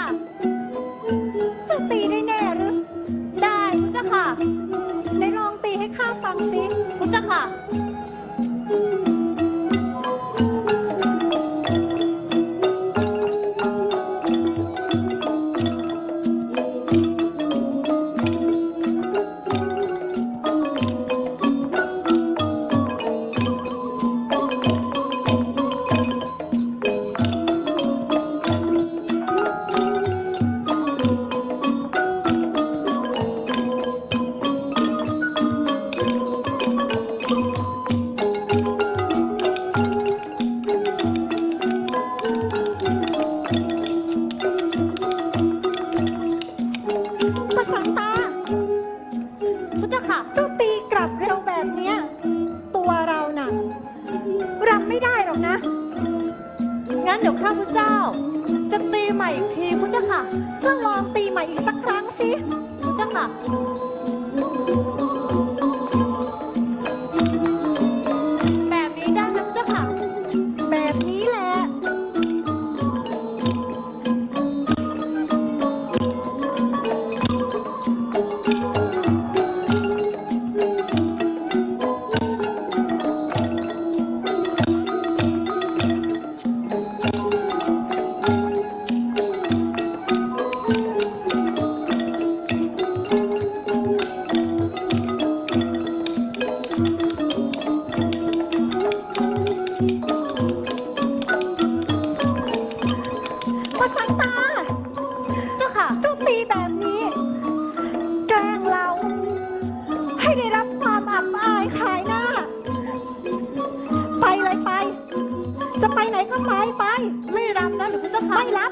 จะเจ้าตีได้แน่หรือ ได้พุทธเจ้าค่ะไหนลองตีให้ข้าฟังสิพุณเจ้าค่ะ งั้นเดี๋ยวข้าพเจ้า จะตีใหม่อีกทีพุทธเจ้าค่ะเจ้าลองตีใหม่อีกสักครั้งสิพุทธเจ้าค่ะ ไปไม่รับนะหรือเป็นเจ้าค่ะไม่รับ